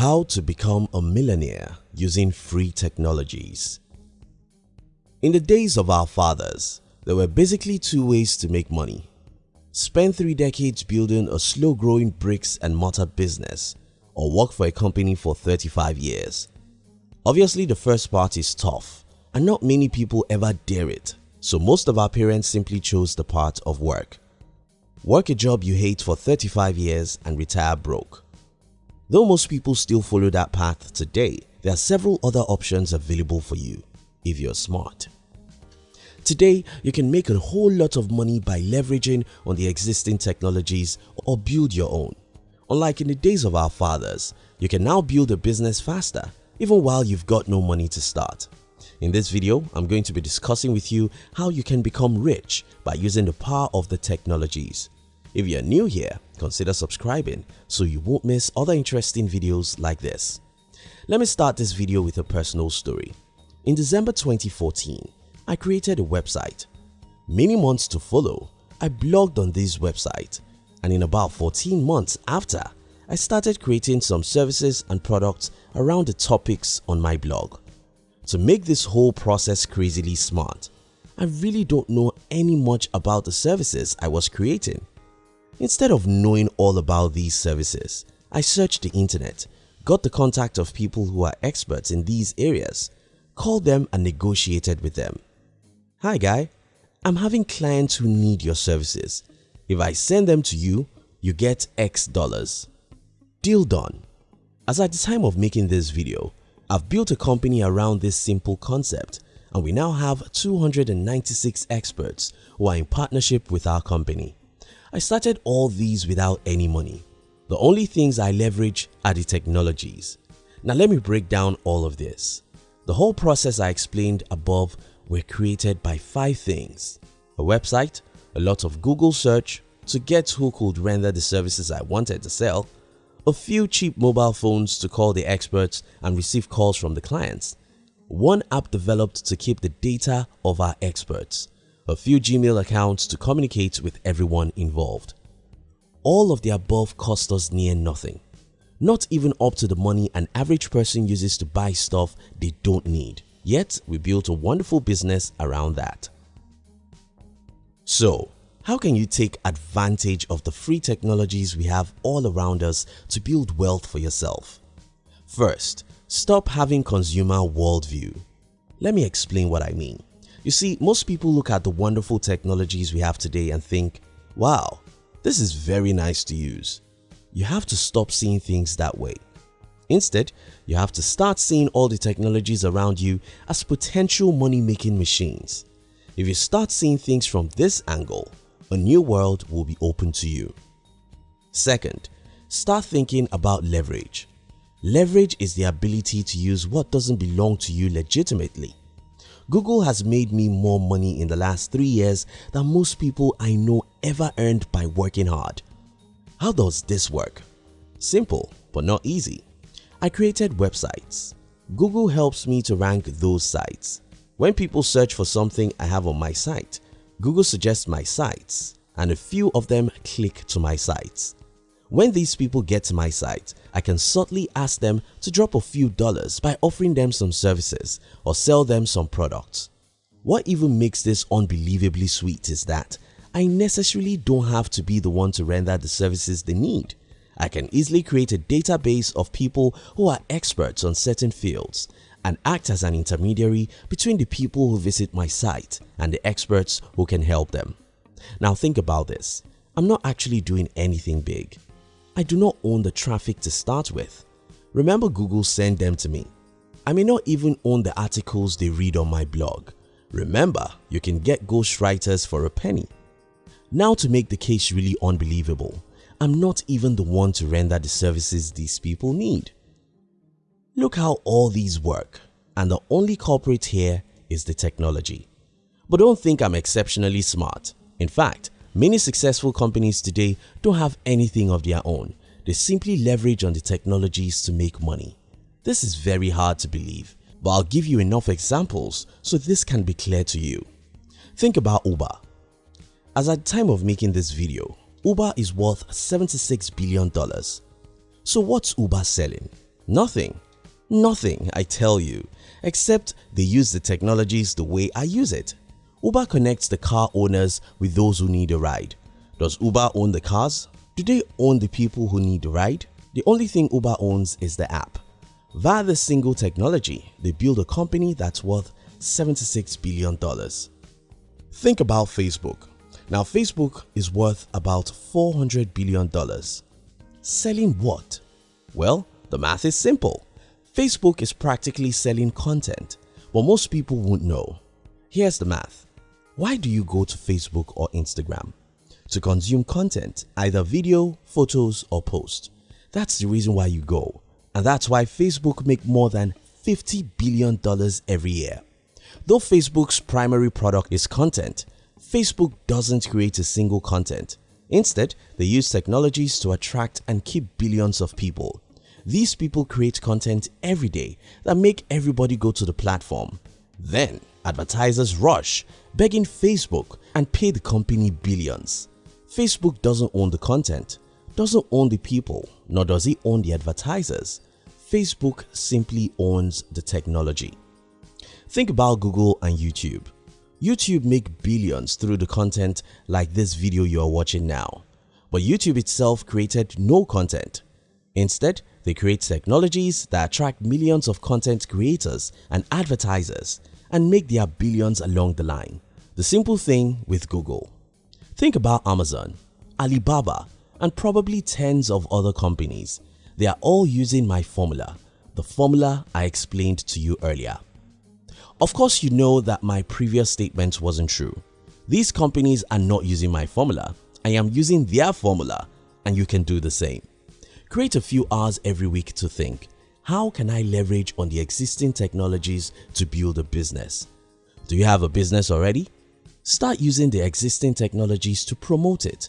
How to become a millionaire using free technologies In the days of our fathers, there were basically two ways to make money. Spend three decades building a slow-growing bricks and mortar business or work for a company for 35 years. Obviously the first part is tough and not many people ever dare it so most of our parents simply chose the part of work. Work a job you hate for 35 years and retire broke. Though most people still follow that path today, there are several other options available for you if you're smart. Today, you can make a whole lot of money by leveraging on the existing technologies or build your own. Unlike in the days of our fathers, you can now build a business faster even while you've got no money to start. In this video, I'm going to be discussing with you how you can become rich by using the power of the technologies. If you're new here, consider subscribing so you won't miss other interesting videos like this. Let me start this video with a personal story. In December 2014, I created a website. Many months to follow, I blogged on this website and in about 14 months after, I started creating some services and products around the topics on my blog. To make this whole process crazily smart, I really don't know any much about the services I was creating. Instead of knowing all about these services, I searched the internet, got the contact of people who are experts in these areas, called them and negotiated with them. Hi guy, I'm having clients who need your services. If I send them to you, you get X dollars. Deal done. As at the time of making this video, I've built a company around this simple concept and we now have 296 experts who are in partnership with our company. I started all these without any money. The only things I leverage are the technologies. Now let me break down all of this. The whole process I explained above were created by 5 things. A website, a lot of Google search to get who could render the services I wanted to sell, a few cheap mobile phones to call the experts and receive calls from the clients, one app developed to keep the data of our experts, a few Gmail accounts to communicate with everyone involved. All of the above cost us near nothing, not even up to the money an average person uses to buy stuff they don't need, yet we built a wonderful business around that. So how can you take advantage of the free technologies we have all around us to build wealth for yourself? First, stop having consumer worldview. Let me explain what I mean. You see, most people look at the wonderful technologies we have today and think, wow, this is very nice to use. You have to stop seeing things that way. Instead, you have to start seeing all the technologies around you as potential money-making machines. If you start seeing things from this angle, a new world will be open to you. Second, start thinking about leverage. Leverage is the ability to use what doesn't belong to you legitimately. Google has made me more money in the last 3 years than most people I know ever earned by working hard. How does this work? Simple but not easy. I created websites. Google helps me to rank those sites. When people search for something I have on my site, Google suggests my sites and a few of them click to my sites. When these people get to my site, I can subtly ask them to drop a few dollars by offering them some services or sell them some products. What even makes this unbelievably sweet is that I necessarily don't have to be the one to render the services they need. I can easily create a database of people who are experts on certain fields and act as an intermediary between the people who visit my site and the experts who can help them. Now think about this, I'm not actually doing anything big. I do not own the traffic to start with. Remember Google sent them to me. I may not even own the articles they read on my blog. Remember, you can get ghostwriters for a penny. Now to make the case really unbelievable, I'm not even the one to render the services these people need. Look how all these work and the only culprit here is the technology. But don't think I'm exceptionally smart. In fact, many successful companies today don't have anything of their own. They simply leverage on the technologies to make money. This is very hard to believe, but I'll give you enough examples so this can be clear to you. Think about Uber. As at the time of making this video, Uber is worth $76 billion. So what's Uber selling? Nothing. Nothing, I tell you, except they use the technologies the way I use it. Uber connects the car owners with those who need a ride. Does Uber own the cars? Do they own the people who need a ride? The only thing Uber owns is the app. Via this single technology, they build a company that's worth $76 billion. Think about Facebook. Now Facebook is worth about $400 billion. Selling what? Well, the math is simple. Facebook is practically selling content, but most people won't know. Here's the math. Why do you go to Facebook or Instagram? To consume content, either video, photos or post. That's the reason why you go and that's why Facebook make more than $50 billion every year. Though Facebook's primary product is content, Facebook doesn't create a single content. Instead, they use technologies to attract and keep billions of people. These people create content every day that make everybody go to the platform. Then, advertisers rush, begging Facebook and pay the company billions. Facebook doesn't own the content, doesn't own the people, nor does it own the advertisers. Facebook simply owns the technology. Think about Google and YouTube. YouTube make billions through the content like this video you are watching now. But YouTube itself created no content. Instead, they create technologies that attract millions of content creators and advertisers and make their billions along the line. The simple thing with Google. Think about Amazon, Alibaba and probably tens of other companies. They are all using my formula, the formula I explained to you earlier. Of course you know that my previous statement wasn't true. These companies are not using my formula, I am using their formula and you can do the same. Create a few hours every week to think, how can I leverage on the existing technologies to build a business? Do you have a business already? Start using the existing technologies to promote it.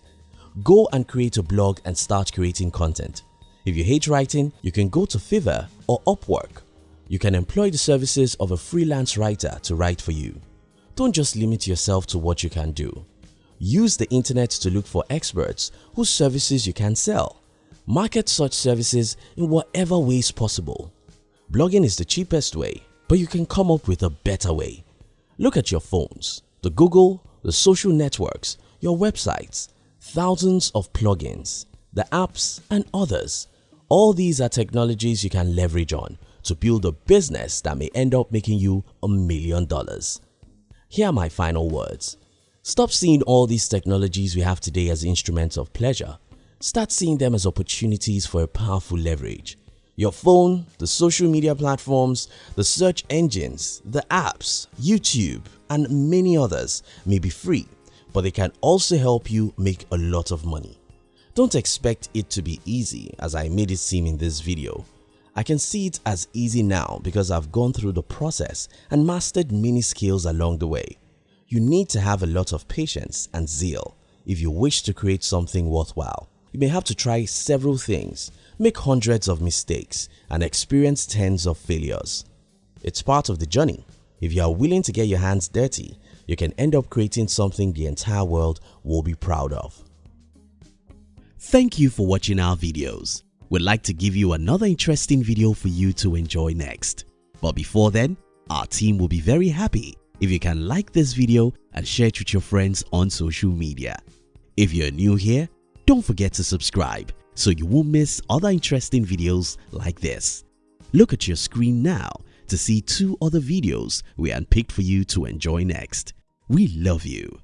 Go and create a blog and start creating content. If you hate writing, you can go to Fiverr or Upwork. You can employ the services of a freelance writer to write for you. Don't just limit yourself to what you can do. Use the internet to look for experts whose services you can sell. Market such services in whatever ways possible. Blogging is the cheapest way, but you can come up with a better way. Look at your phones, the Google, the social networks, your websites, thousands of plugins, the apps and others. All these are technologies you can leverage on to build a business that may end up making you a million dollars. Here are my final words. Stop seeing all these technologies we have today as instruments of pleasure Start seeing them as opportunities for a powerful leverage. Your phone, the social media platforms, the search engines, the apps, YouTube and many others may be free but they can also help you make a lot of money. Don't expect it to be easy as I made it seem in this video. I can see it as easy now because I've gone through the process and mastered many skills along the way. You need to have a lot of patience and zeal if you wish to create something worthwhile. You may have to try several things, make hundreds of mistakes and experience tens of failures. It's part of the journey. If you are willing to get your hands dirty, you can end up creating something the entire world will be proud of. Thank you for watching our videos. We'd like to give you another interesting video for you to enjoy next. But before then, our team will be very happy if you can like this video and share it with your friends on social media. If you're new here, don't forget to subscribe so you won't miss other interesting videos like this. Look at your screen now to see two other videos we handpicked for you to enjoy next. We love you.